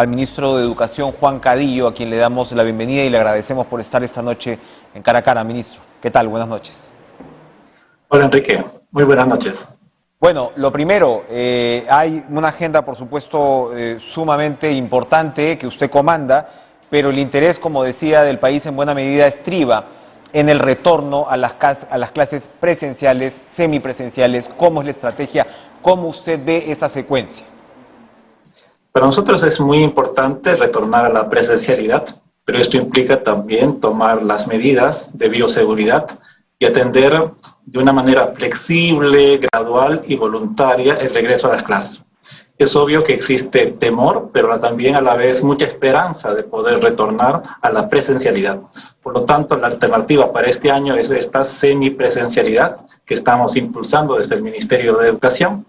al ministro de Educación, Juan Cadillo, a quien le damos la bienvenida y le agradecemos por estar esta noche en cara a cara, ministro. ¿Qué tal? Buenas noches. Hola, Enrique. Muy buenas noches. Bueno, lo primero, eh, hay una agenda, por supuesto, eh, sumamente importante que usted comanda, pero el interés, como decía, del país en buena medida estriba en el retorno a las, a las clases presenciales, semipresenciales, cómo es la estrategia, cómo usted ve esa secuencia. Para nosotros es muy importante retornar a la presencialidad, pero esto implica también tomar las medidas de bioseguridad y atender de una manera flexible, gradual y voluntaria el regreso a las clases. Es obvio que existe temor, pero también a la vez mucha esperanza de poder retornar a la presencialidad. Por lo tanto, la alternativa para este año es esta semipresencialidad que estamos impulsando desde el Ministerio de Educación.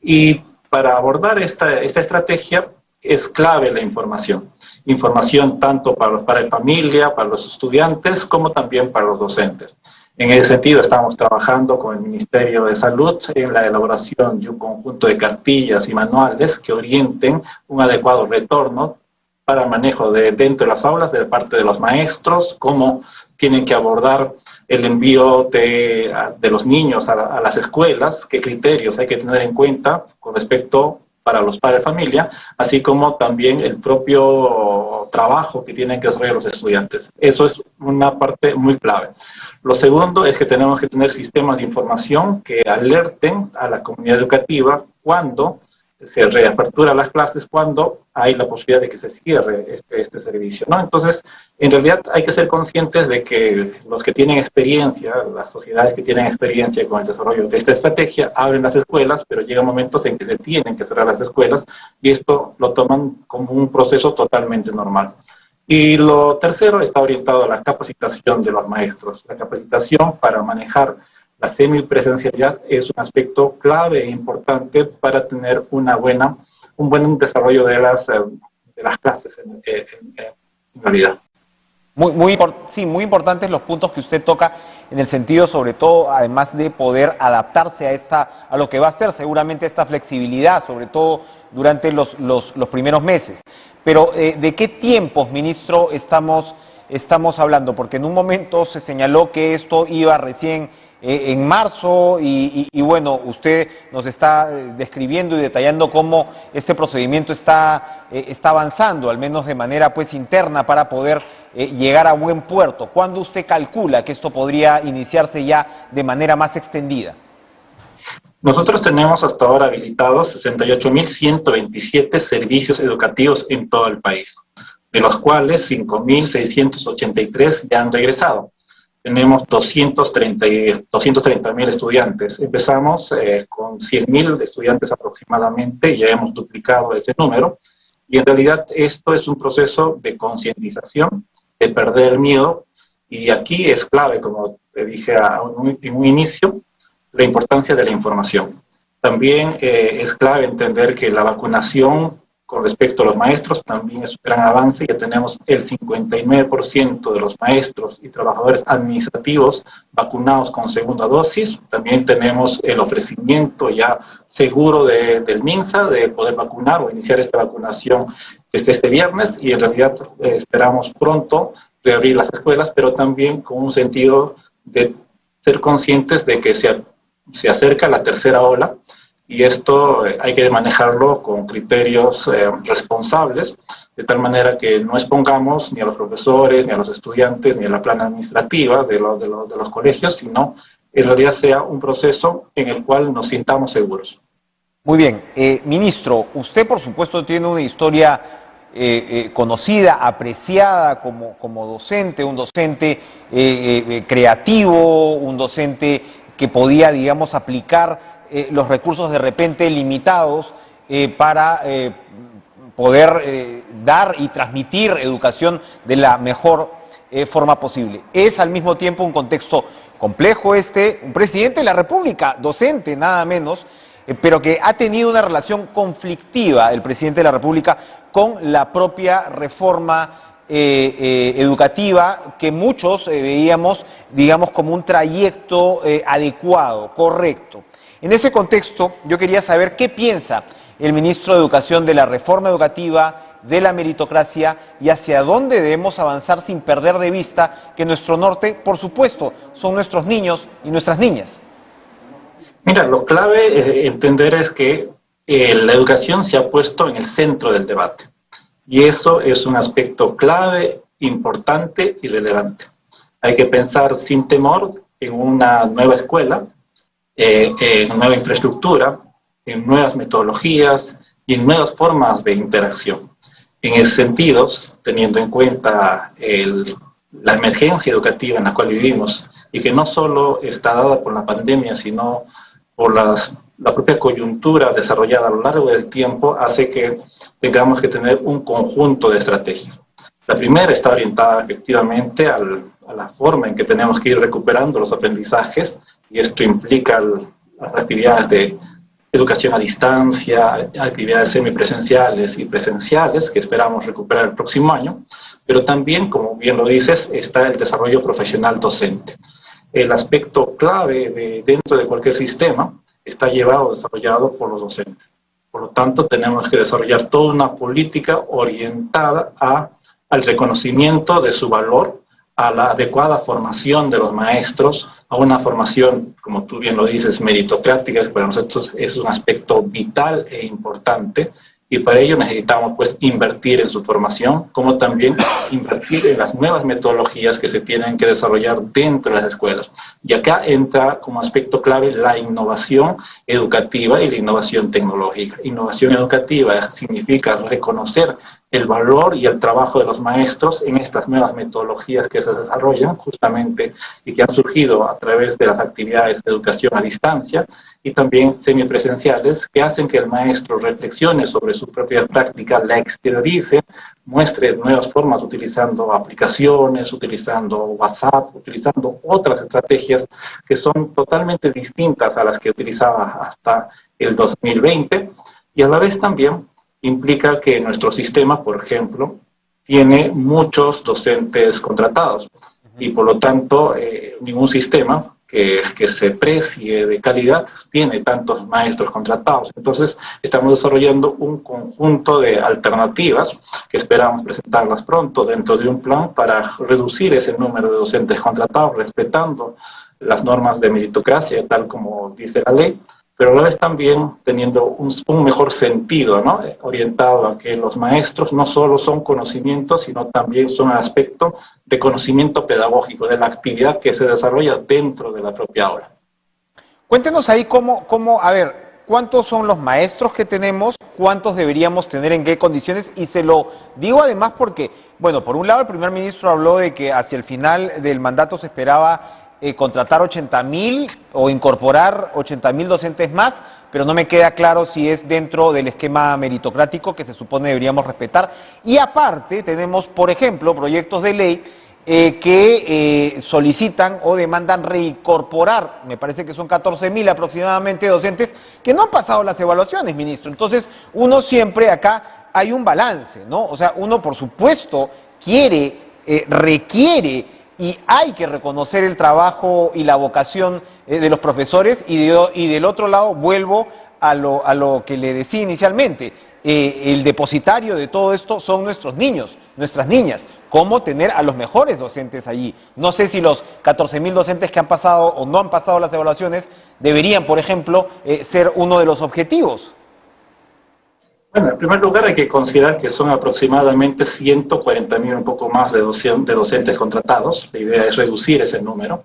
Y para abordar esta, esta estrategia es clave la información. Información tanto para, para la familia, para los estudiantes, como también para los docentes. En ese sentido, estamos trabajando con el Ministerio de Salud en la elaboración de un conjunto de cartillas y manuales que orienten un adecuado retorno para manejo de dentro de las aulas de parte de los maestros, cómo tienen que abordar el envío de, de los niños a, a, las escuelas, qué criterios hay que tener en cuenta con respecto para los padres de familia, así como también el propio trabajo que tienen que desarrollar los estudiantes. Eso es una parte muy clave. Lo segundo es que tenemos que tener sistemas de información que alerten a la comunidad educativa cuando se reapertura las clases, cuando hay la posibilidad de que se cierre este, este servicio. Entonces, en realidad hay que ser conscientes de que los que tienen experiencia, las sociedades que tienen experiencia con el desarrollo de esta estrategia, abren las escuelas, pero llegan momentos en que se tienen que cerrar las escuelas y esto lo toman como un proceso totalmente normal. Y lo tercero está orientado a la capacitación de los maestros. La capacitación para manejar la semipresencialidad es un aspecto clave e importante para tener una buena, un buen desarrollo de las, eh, de las clases en, realidad. Muy, muy, sí, muy importantes los puntos que usted toca en el sentido, sobre todo, además de poder adaptarse a, esta, a lo que va a ser seguramente esta flexibilidad, sobre todo durante los, los, los primeros meses. Pero, eh, ¿de qué tiempos, ministro, estamos, estamos hablando? Porque en un momento se señaló que esto iba recién eh, en marzo y, y, y, bueno, usted nos está eh, describiendo y detallando cómo este procedimiento está, eh, está avanzando, al menos de manera pues interna para poder eh, llegar a buen puerto. ¿Cuándo usted calcula que esto podría iniciarse ya de manera más extendida? Nosotros tenemos hasta ahora habilitados 68.127 servicios educativos en todo el país, de los cuales 5.683 ya han regresado. Tenemos 230.000 230, estudiantes. Empezamos eh, con 100.000 estudiantes aproximadamente, ya hemos duplicado ese número, y en realidad esto es un proceso de concientización, de perder el miedo, y aquí es clave, como te dije a un, en un inicio, la importancia de la información. También eh, es clave entender que la vacunación con respecto a los maestros también es un gran avance. Ya tenemos el 59% de los maestros y trabajadores administrativos vacunados con segunda dosis. También tenemos el ofrecimiento ya seguro de, del MINSA de poder vacunar o iniciar esta vacunación desde este viernes y en realidad eh, esperamos pronto reabrir las escuelas, pero también con un sentido de ser conscientes de que se se acerca la tercera ola y esto eh, hay que manejarlo con criterios eh, responsables, de tal manera que no expongamos ni a los profesores, ni a los estudiantes, ni a la plana administrativa de, lo, de, lo, de los colegios, sino en realidad sea un proceso en el cual nos sintamos seguros. Muy bien. Eh, ministro, usted por supuesto tiene una historia eh, conocida, apreciada como, como, docente, un docente creativo, un docente que podía, digamos, aplicar eh, los recursos de repente limitados eh, para eh, poder dar y transmitir educación de la mejor forma posible. Es al mismo tiempo un contexto complejo este, un presidente de la República, docente nada menos, pero que ha tenido una relación conflictiva el presidente de la República con la propia reforma educativa que muchos veíamos, digamos, como un trayecto adecuado, correcto. En ese contexto, yo quería saber qué piensa el ministro de Educación de la reforma educativa de la meritocracia y hacia dónde debemos avanzar sin perder de vista que nuestro norte, por supuesto, son nuestros niños y nuestras niñas. Mira, lo clave eh, entender es que eh, la educación se ha puesto en el centro del debate. Y eso es un aspecto clave, importante y relevante. Hay que pensar sin temor en una nueva escuela, eh, en nueva infraestructura, en nuevas metodologías y en nuevas formas de interacción. En ese sentido, teniendo en cuenta la emergencia educativa en la cual vivimos y que no solo está dada por la pandemia, sino por las, la propia coyuntura desarrollada a lo largo del tiempo, hace que tengamos que tener un conjunto de estrategias. La primera está orientada efectivamente al, a la forma en que tenemos que ir recuperando los aprendizajes y esto implica las actividades de educación a distancia, actividades semipresenciales y presenciales que esperamos recuperar el próximo año, pero también, como bien lo dices, está el desarrollo profesional docente. El aspecto clave de, dentro de cualquier sistema está llevado desarrollado por los docentes. Por lo tanto, tenemos que desarrollar toda una política orientada a, al reconocimiento de su valor, a la adecuada formación de los maestros, a una formación, como tú bien lo dices, meritocrática, que para nosotros es un aspecto vital e importante, y para ello necesitamos pues invertir en su formación, como también invertir en las nuevas metodologías que se tienen que desarrollar dentro de las escuelas. Y acá entra como aspecto clave la innovación educativa y la innovación tecnológica. Innovación educativa significa reconocer el valor y el trabajo de los maestros en estas nuevas metodologías que se desarrollan justamente y que han surgido a través de las actividades de educación a distancia y también semipresenciales que hacen que el maestro reflexione sobre su propia práctica, la exteriorice, muestre nuevas formas utilizando aplicaciones, utilizando WhatsApp, utilizando otras estrategias que son totalmente distintas a las que utilizaba hasta el 2020 y a la vez también implica que nuestro sistema, por ejemplo, tiene muchos docentes contratados y por lo tanto eh, ningún sistema que, que, se precie de calidad tiene tantos maestros contratados. Entonces estamos desarrollando un conjunto de alternativas que esperamos presentarlas pronto dentro de un plan para reducir ese número de docentes contratados respetando las normas de meritocracia tal como dice la ley pero a la vez también teniendo un, mejor sentido, ¿no? orientado a que los maestros no solo son conocimientos, sino también son aspecto de conocimiento pedagógico, de la actividad que se desarrolla dentro de la propia aula. Cuéntenos ahí cómo, cómo, a ver, cuántos son los maestros que tenemos, cuántos deberíamos tener en qué condiciones, y se lo digo además porque, bueno, por un lado el primer ministro habló de que hacia el final del mandato se esperaba eh, contratar 80 mil o incorporar 80 mil docentes más, pero no me queda claro si es dentro del esquema meritocrático que se supone deberíamos respetar. Y aparte tenemos, por ejemplo, proyectos de ley eh, que eh, solicitan o demandan reincorporar, me parece que son 14 mil aproximadamente docentes, que no han pasado las evaluaciones, ministro. Entonces, uno siempre acá hay un balance, ¿no? O sea, uno por supuesto quiere, requiere y hay que reconocer el trabajo y la vocación eh, de los profesores y, del otro lado vuelvo a lo, que le decía inicialmente, eh, el depositario de todo esto son nuestros niños, nuestras niñas, cómo tener a los mejores docentes allí. No sé si los 14 mil docentes que han pasado o no han pasado las evaluaciones deberían, por ejemplo, eh, ser uno de los objetivos. Bueno, en primer lugar hay que considerar que son aproximadamente 140 mil, un poco más de, docentes contratados. La idea es reducir ese número.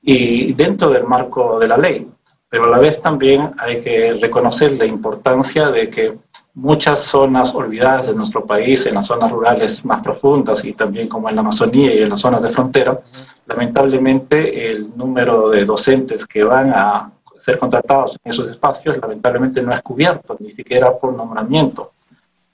Y dentro del marco de la ley. Pero a la vez también hay que reconocer la importancia de que muchas zonas olvidadas de nuestro país, en las zonas rurales más profundas y también como en la Amazonía y en las zonas de frontera, lamentablemente el número de docentes que van a ser contratados en esos espacios, lamentablemente no es cubierto, ni siquiera por nombramiento.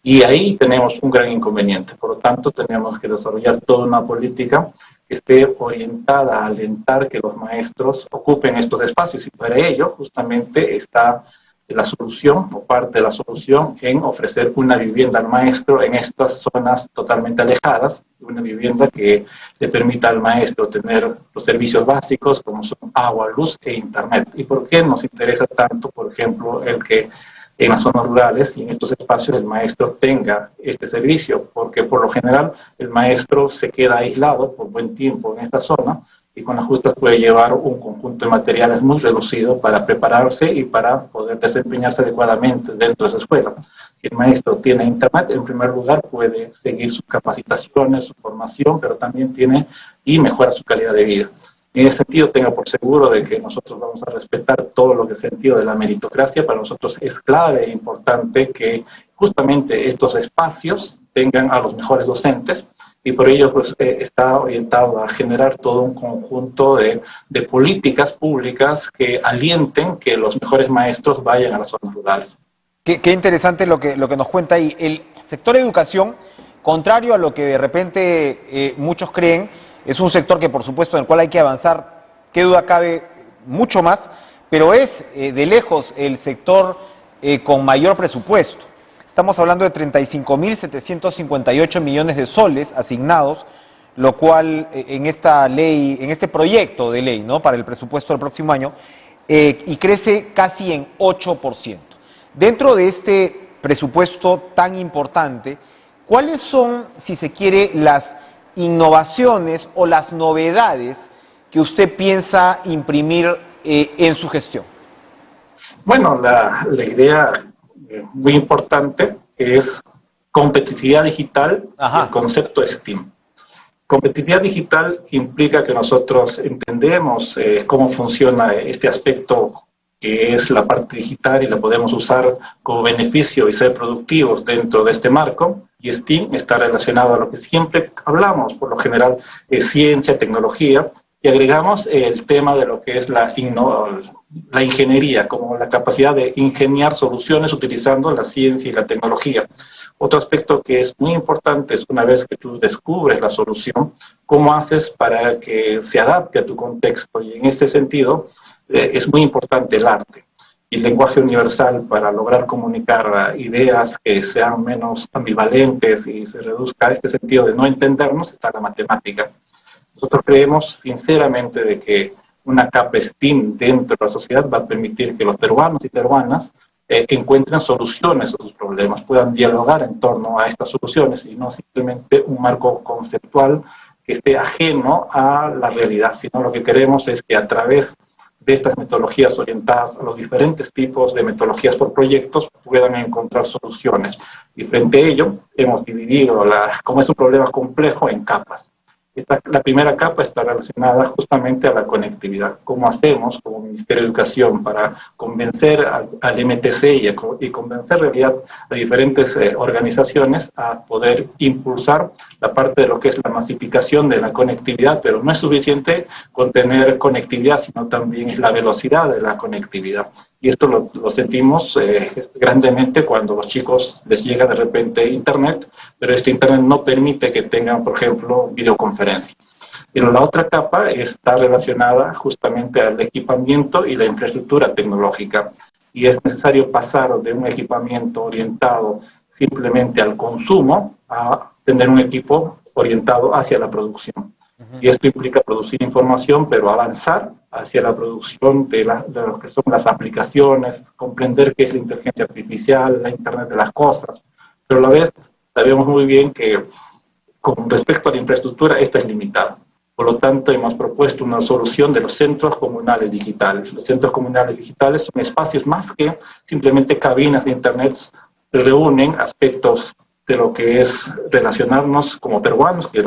Y ahí tenemos un gran inconveniente. Por lo tanto, tenemos que desarrollar toda una política que esté orientada a alentar que los maestros ocupen estos espacios. Y para ello, justamente, está la solución o parte de la solución en ofrecer una vivienda al maestro en estas zonas totalmente alejadas, una vivienda que le permita al maestro tener los servicios básicos como son agua, luz e internet. ¿Y por qué nos interesa tanto, por ejemplo, el que en las zonas rurales y en estos espacios el maestro tenga este servicio, porque por lo general el maestro se queda aislado por buen tiempo en esta zona y con las justas puede llevar un conjunto de materiales muy reducido para prepararse y para poder desempeñarse adecuadamente dentro de esa escuela. Si el maestro tiene internet, en primer lugar puede seguir sus capacitaciones, su formación, pero también tiene y mejora su calidad de vida. En ese sentido, tenga por seguro de que nosotros vamos a respetar todo lo que es sentido de la meritocracia. Para nosotros es clave e importante que justamente estos espacios tengan a los mejores docentes y por ello pues, eh, está orientado a generar todo un conjunto de, políticas públicas que alienten que los mejores maestros vayan a las zonas rurales. Qué, interesante lo que, nos cuenta ahí. El sector educación, contrario a lo que de repente eh, muchos creen, es un sector que por supuesto en el cual hay que avanzar, qué duda cabe, mucho más, pero es eh, de lejos el sector con mayor presupuesto. Estamos hablando de 35.758 millones de soles asignados, lo cual eh, en esta ley, en este proyecto de ley, ¿no? Para el presupuesto del próximo año, y crece casi en 8%. Dentro de este presupuesto tan importante, ¿cuáles son, si se quiere, las innovaciones o las novedades que usted piensa imprimir eh, en su gestión? Bueno, la, idea eh, muy importante es competitividad digital el concepto STEAM. Competitividad digital implica que nosotros entendemos eh, cómo funciona este aspecto que es la parte digital y la podemos usar como beneficio y ser productivos dentro de este marco. Y STEAM está relacionado a lo que siempre hablamos, por lo general, es ciencia, tecnología, y agregamos el tema de lo que es la, ingeniería, como la capacidad de ingeniar soluciones utilizando la ciencia y la tecnología. Otro aspecto que es muy importante es una vez que tú descubres la solución, cómo haces para que se adapte a tu contexto. Y en este sentido, eh, es muy importante el arte y el lenguaje universal para lograr comunicar ideas que sean menos ambivalentes y se reduzca este sentido de no entendernos está la matemática. Nosotros creemos sinceramente de que una capa STEAM dentro de la sociedad va a permitir que los peruanos y peruanas eh, encuentren soluciones a sus problemas, puedan dialogar en torno a estas soluciones y no simplemente un marco conceptual que esté ajeno a la realidad, sino lo que queremos es que a través de estas metodologías orientadas a los diferentes tipos de metodologías por proyectos puedan encontrar soluciones. Y frente a ello, hemos dividido, la, como es un problema complejo, en capas la primera capa está relacionada justamente a la conectividad. ¿Cómo hacemos como Ministerio de Educación para convencer al, MTC y, convencer en realidad a diferentes eh, organizaciones a poder impulsar la parte de lo que es la masificación de la conectividad, pero no es suficiente con tener conectividad, sino también es la velocidad de la conectividad. Y esto lo, sentimos eh, grandemente cuando los chicos les llega de repente Internet, pero este Internet no permite que tengan, por ejemplo, videoconferencia. Pero la otra capa está relacionada justamente al equipamiento y la infraestructura tecnológica. Y es necesario pasar de un equipamiento orientado simplemente al consumo a tener un equipo orientado hacia la producción. Y esto implica producir información, pero avanzar hacia la producción de, lo que son las aplicaciones, comprender qué es la inteligencia artificial, la Internet de las cosas. Pero a la vez sabemos muy bien que con respecto a la infraestructura, esta es limitada. Por lo tanto, hemos propuesto una solución de los centros comunales digitales. Los centros comunales digitales son espacios más que simplemente cabinas de Internet, reúnen aspectos de lo que es relacionarnos como peruanos, que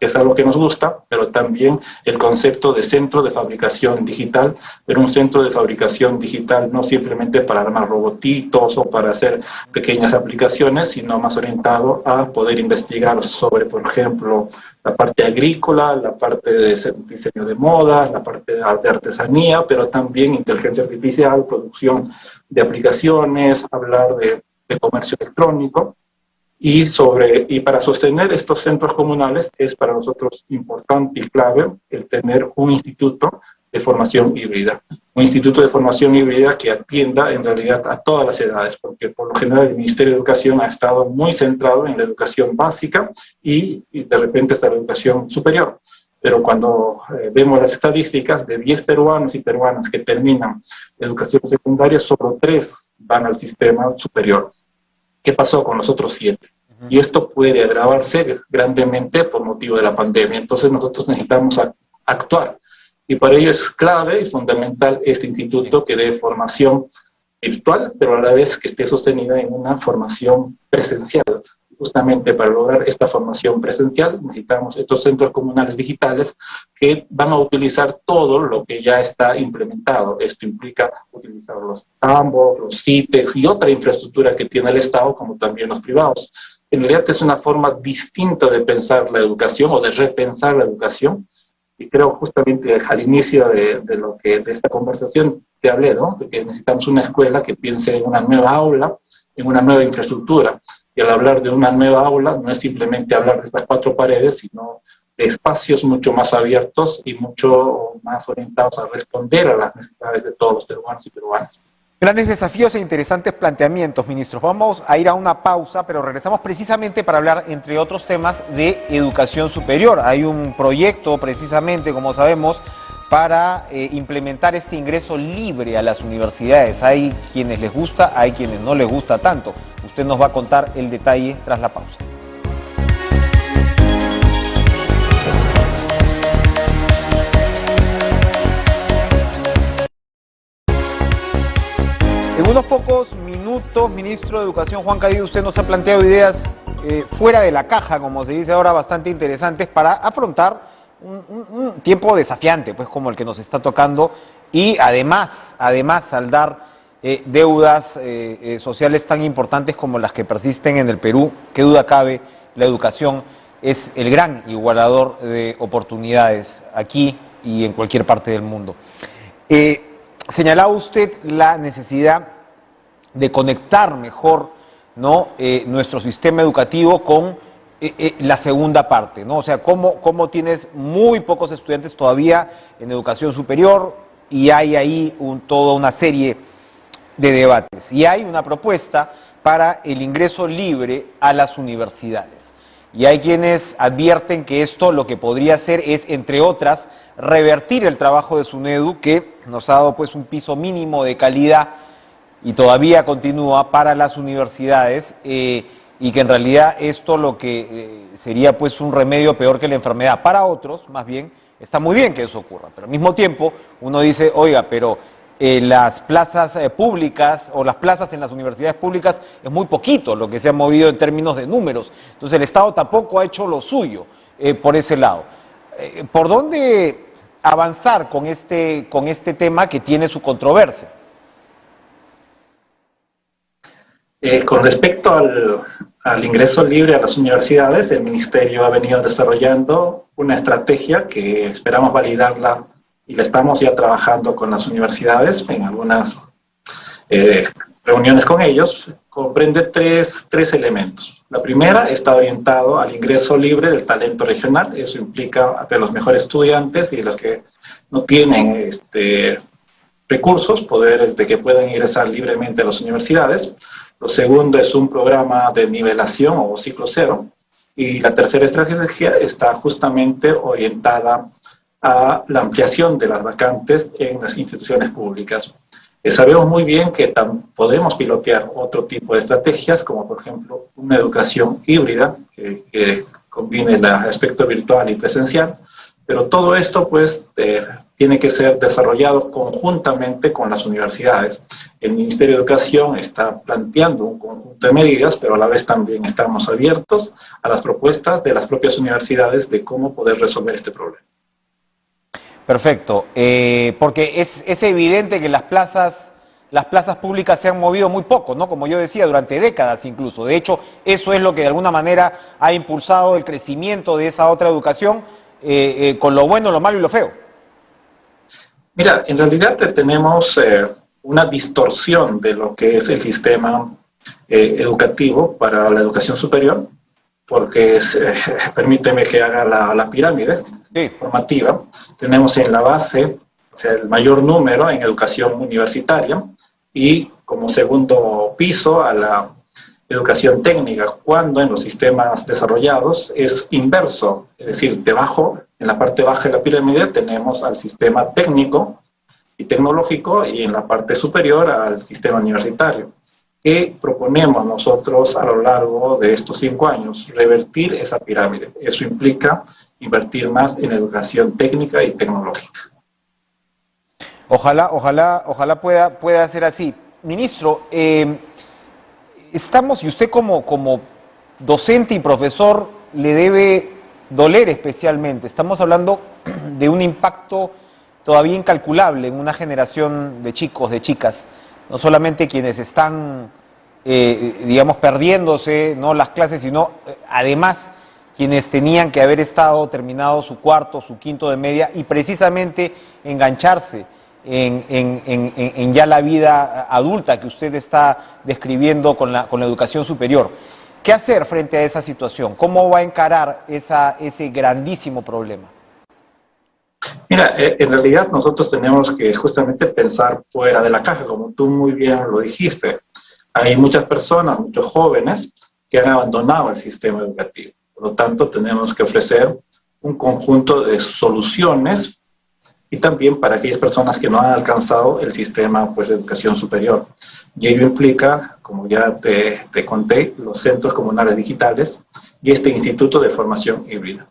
es algo que nos gusta, pero también el concepto de centro de fabricación digital, pero un centro de fabricación digital no simplemente para armar robotitos o para hacer pequeñas aplicaciones, sino más orientado a poder investigar sobre, por ejemplo, la parte agrícola, la parte de diseño de moda, la parte de artesanía, pero también inteligencia artificial, producción de aplicaciones, hablar de comercio electrónico. Y, sobre, y para sostener estos centros comunales es para nosotros importante y clave el tener un instituto de formación híbrida. Un instituto de formación híbrida que atienda en realidad a todas las edades, porque por lo general el Ministerio de Educación ha estado muy centrado en la educación básica y, de repente está la educación superior. Pero cuando eh, vemos las estadísticas de 10 peruanos y peruanas que terminan educación secundaria, solo 3 van al sistema superior. ¿Qué pasó con los otros siete? Y esto puede agravarse grandemente por motivo de la pandemia. Entonces nosotros necesitamos actuar. Y para ello es clave y fundamental este instituto que dé formación virtual, pero a la vez que esté sostenida en una formación presencial. Justamente para lograr esta formación presencial necesitamos estos centros comunales digitales que van a utilizar todo lo que ya está implementado. Esto implica utilizar los tambos, los CITES y otra infraestructura que tiene el Estado, como también los privados. En realidad es una forma distinta de pensar la educación o de repensar la educación. Y creo justamente al inicio de, de lo que de esta conversación te hablé, ¿no? De que necesitamos una escuela que piense en una nueva aula, en una nueva infraestructura. Y al hablar de una nueva aula no es simplemente hablar de estas cuatro paredes, sino espacios mucho más abiertos y mucho más orientados a responder a las necesidades de todos los peruanos y peruanas. Grandes desafíos e interesantes planteamientos, ministros. Vamos a ir a una pausa, pero regresamos precisamente para hablar, entre otros temas, de educación superior. Hay un proyecto, precisamente, como sabemos, para eh, implementar este ingreso libre a las universidades. Hay quienes les gusta, hay quienes no les gusta tanto. Usted nos va a contar el detalle tras la pausa. Unos pocos minutos, ministro de Educación Juan Cadillo, usted nos ha planteado ideas eh, fuera de la caja, como se dice ahora, bastante interesantes para afrontar un, tiempo desafiante, pues como el que nos está tocando, y además, además saldar eh, deudas eh, eh, sociales tan importantes como las que persisten en el Perú, qué duda cabe, la educación es el gran igualador de oportunidades aquí y en cualquier parte del mundo. señalaba usted la necesidad de conectar mejor ¿no? nuestro sistema educativo con eh, eh, la segunda parte, ¿no? O sea, cómo, cómo tienes muy pocos estudiantes todavía en educación superior y hay ahí toda una serie de debates. Y hay una propuesta para el ingreso libre a las universidades. Y hay quienes advierten que esto lo que podría hacer es, entre otras, revertir el trabajo de SUNEDU, que nos ha dado pues un piso mínimo de calidad y todavía continúa para las universidades. Eh, y que en realidad esto lo que eh, sería pues un remedio peor que la enfermedad. Para otros, más bien, está muy bien que eso ocurra, pero al mismo tiempo uno dice, oiga, pero eh, las plazas públicas o las plazas en las universidades públicas es muy poquito lo que se ha movido en términos de números. Entonces el Estado tampoco ha hecho lo suyo por ese lado. ¿Por dónde avanzar con este, con este tema que tiene su controversia? Eh, con respecto al, ingreso libre a las universidades, el Ministerio ha venido desarrollando una estrategia que esperamos validarla y la estamos ya trabajando con las universidades en algunas eh, reuniones con ellos. Comprende tres, tres elementos. La primera está orientado al ingreso libre del talento regional. Eso implica de los mejores estudiantes y los que no tienen este, recursos, poder de que puedan ingresar libremente a las universidades. Lo segundo es un programa de nivelación o ciclo cero. Y la tercera estrategia está justamente orientada a la ampliación de las vacantes en las instituciones públicas. Eh, sabemos muy bien que podemos pilotear otro tipo de estrategias, como por ejemplo una educación híbrida, que, que combine el aspecto virtual y presencial, pero todo esto pues eh, tiene que ser desarrollado conjuntamente con las universidades. El Ministerio de Educación está planteando un conjunto de medidas, pero a la vez también estamos abiertos a las propuestas de las propias universidades de cómo poder resolver este problema. Perfecto, eh, porque es, es, evidente que las plazas, las plazas públicas se han movido muy poco, ¿no? Como yo decía, durante décadas incluso. De hecho, eso es lo que de alguna manera ha impulsado el crecimiento de esa otra educación, eh, eh, con lo bueno, lo malo y lo feo. Mira, en realidad tenemos eh, una distorsión de lo que es el sistema educativo para la educación superior, porque permíteme que haga la, pirámide formativa. Tenemos en la base el mayor número en educación universitaria y como segundo piso a la educación técnica, cuando en los sistemas desarrollados es inverso, es decir, debajo, en la parte baja de la pirámide tenemos al sistema técnico y tecnológico y en la parte superior al sistema universitario. ¿Qué proponemos nosotros a lo largo de estos cinco años? Revertir esa pirámide. Eso implica invertir más en educación técnica y tecnológica. Ojalá, ojalá, ojalá pueda, pueda ser así. Ministro, eh, estamos, y usted como, como docente y profesor le debe doler especialmente. Estamos hablando de un impacto todavía incalculable en una generación de chicos, de chicas, no solamente quienes están, eh, digamos, perdiéndose ¿no? las clases, sino eh, además quienes tenían que haber estado terminado su cuarto, su quinto de media y precisamente engancharse en, ya la vida adulta que usted está describiendo con la, con la educación superior. ¿Qué hacer frente a esa situación? ¿Cómo va a encarar esa, ese grandísimo problema? Mira, eh, en realidad nosotros tenemos que justamente pensar fuera de la caja, como tú muy bien lo dijiste. Hay muchas personas, muchos jóvenes, que han abandonado el sistema educativo. Por lo tanto, tenemos que ofrecer un conjunto de soluciones y también para aquellas personas que no han alcanzado el sistema pues, de educación superior. Y ello implica, como ya te, te conté, los centros comunales digitales y este Instituto de Formación Híbrida.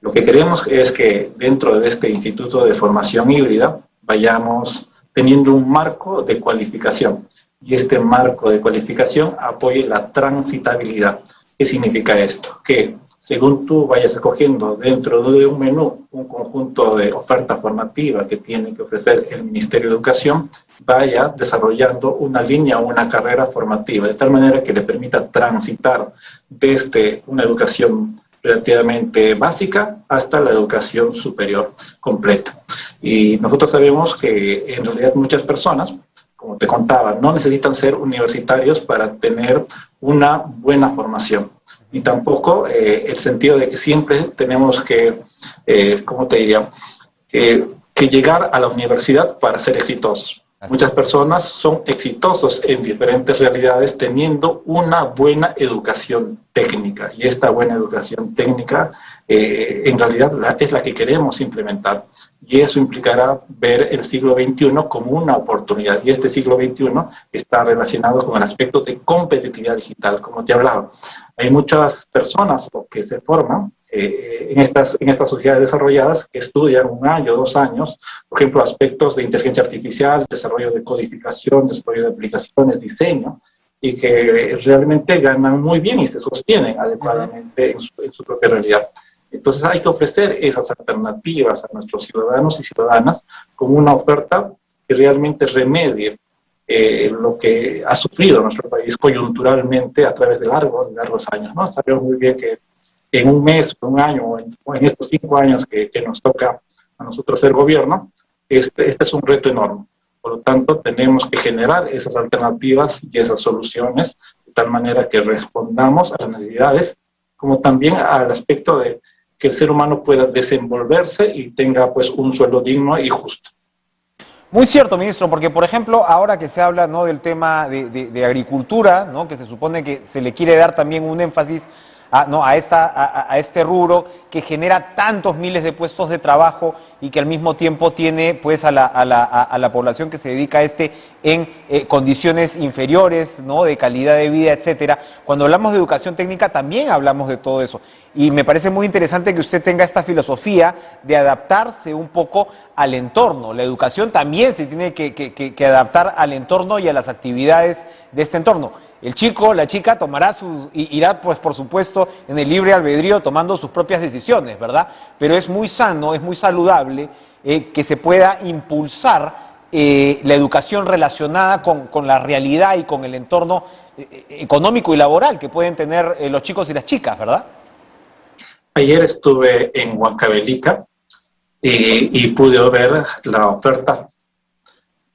Lo que queremos es que dentro de este Instituto de Formación Híbrida vayamos teniendo un marco de cualificación y este marco de cualificación apoye la transitabilidad. ¿Qué significa esto? Que según tú vayas escogiendo dentro de un menú un conjunto de oferta formativa que tiene que ofrecer el Ministerio de Educación, vaya desarrollando una línea o una carrera formativa, de tal manera que le permita transitar desde una educación relativamente básica hasta la educación superior completa. Y nosotros sabemos que en realidad muchas personas, como te contaba, no necesitan ser universitarios para tener una buena formación y tampoco eh, el sentido de que siempre tenemos que, eh, ¿cómo te diría?, que, llegar a la universidad para ser exitosos. Muchas personas son exitosos en diferentes realidades teniendo una buena educación técnica y esta buena educación técnica eh, en realidad es la que queremos implementar y eso implicará ver el siglo XXI como una oportunidad y este siglo XXI está relacionado con el aspecto de competitividad digital, como te hablaba. Hay muchas personas que se forman eh, en, estas, en estas sociedades desarrolladas que estudian un año, dos años, por ejemplo, aspectos de inteligencia artificial, desarrollo de codificación, desarrollo de aplicaciones, diseño, y que realmente ganan muy bien y se sostienen adecuadamente en su, propia realidad. Entonces hay que ofrecer esas alternativas a nuestros ciudadanos y ciudadanas como una oferta que realmente remedie eh, lo que ha sufrido nuestro país coyunturalmente a través de largos, largos años. ¿no? Sabemos muy bien que en un mes, un año, o en, estos cinco años que, nos toca a nosotros ser gobierno, este, este es un reto enorme. Por lo tanto, tenemos que generar esas alternativas y esas soluciones de tal manera que respondamos a las necesidades, como también al aspecto de que el ser humano pueda desenvolverse y tenga pues un sueldo digno y justo. Muy cierto, ministro, porque por ejemplo, ahora que se habla ¿no? del tema de, agricultura, ¿no? que se supone que se le quiere dar también un énfasis a, no, a, esta, a, este rubro que genera tantos miles de puestos de trabajo y que al mismo tiempo tiene pues a la, a la, a la población que se dedica a este en eh, condiciones inferiores, ¿no? de calidad de vida, etcétera. Cuando hablamos de educación técnica también hablamos de todo eso. Y me parece muy interesante que usted tenga esta filosofía de adaptarse un poco al entorno. La educación también se tiene que, que adaptar al entorno y a las actividades de este entorno. El chico, la chica tomará su, irá pues por supuesto en el libre albedrío tomando sus propias decisiones, ¿verdad? Pero es muy sano, es muy saludable eh, que se pueda impulsar eh, la educación relacionada con, la realidad y con el entorno eh, económico y laboral que pueden tener los chicos y las chicas, ¿verdad? Ayer estuve en Huancavelica y pude ver la oferta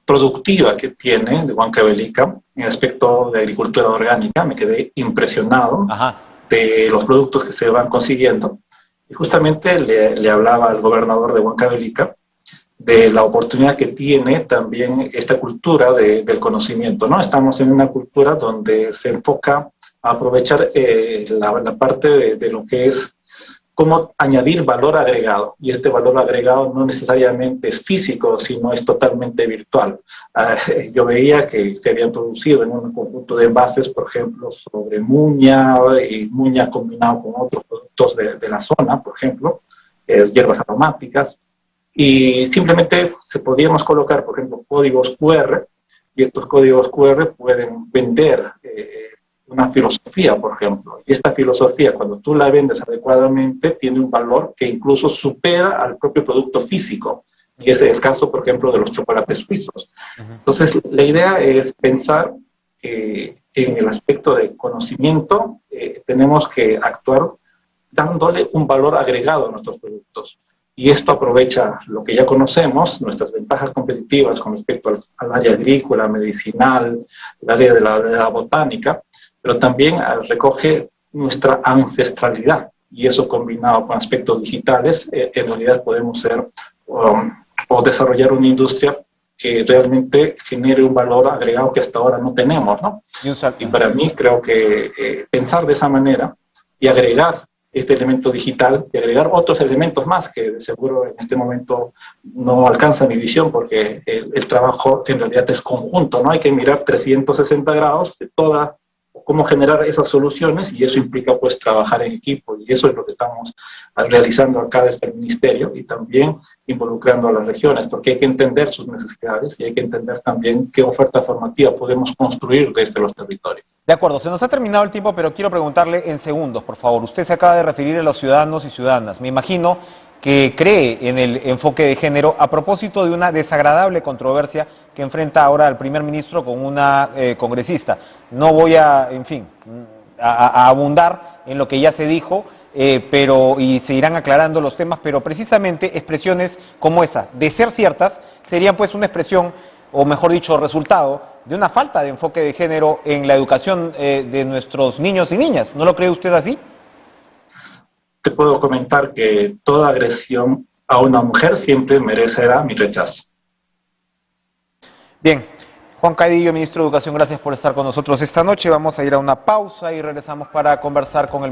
productiva que tiene de Huancavelica en el aspecto de agricultura orgánica. Me quedé impresionado de los productos que se van consiguiendo. Y justamente le, hablaba al gobernador de Huancavelica de la oportunidad que tiene también esta cultura del conocimiento. ¿no? Estamos en una cultura donde se enfoca a aprovechar eh, la, parte de, lo que es cómo añadir valor agregado. Y este valor agregado no necesariamente es físico, sino es totalmente virtual. Ah, yo veía que se habían producido en un conjunto de envases, por ejemplo, sobre muña y muña combinado con otros productos de, la zona, por ejemplo, eh, hierbas aromáticas, y simplemente se podíamos colocar, por ejemplo, códigos QR, y estos códigos QR pueden vender eh, una filosofía, por ejemplo. Y esta filosofía, cuando tú la vendes adecuadamente, tiene un valor que incluso supera al propio producto físico. Y ese es el caso, por ejemplo, de los chocolates suizos. Entonces, la idea es pensar que en el aspecto de conocimiento eh, tenemos que actuar dándole un valor agregado a nuestros productos. Y esto aprovecha lo que ya conocemos, nuestras ventajas competitivas con respecto al, área agrícola, medicinal, el área de la botánica, pero también recoge nuestra ancestralidad y eso combinado con aspectos digitales, eh, en realidad podemos ser um, o desarrollar una industria que realmente genere un valor agregado que hasta ahora no tenemos, ¿no? Y para mí creo que eh, pensar de esa manera y agregar este elemento digital y agregar otros elementos más que de seguro en este momento no alcanza mi visión porque el, el trabajo en realidad es conjunto, ¿no? Hay que mirar 360 grados de toda cómo generar esas soluciones y eso implica pues trabajar en equipo. Y eso es lo que estamos realizando acá desde el ministerio y también involucrando a las regiones porque hay que entender sus necesidades y hay que entender también qué oferta formativa podemos construir desde los territorios. De acuerdo, se nos ha terminado el tiempo pero quiero preguntarle en segundos por favor, usted se acaba de referir a los ciudadanos y ciudadanas, me imagino que cree en el enfoque de género a propósito de una desagradable controversia que enfrenta ahora el primer ministro con una eh, congresista. No voy a, en fin, a, abundar en lo que ya se dijo, eh, pero y se irán aclarando los temas, pero precisamente expresiones como esa, de ser ciertas, serían pues una expresión, o mejor dicho, resultado de una falta de enfoque de género en la educación eh, de nuestros niños y niñas. ¿No lo cree usted así? Te puedo comentar que toda agresión a una mujer siempre merecerá mi rechazo. Bien, Juan Cadillo, ministro de Educación, gracias por estar con nosotros esta noche. Vamos a ir a una pausa y regresamos para conversar con el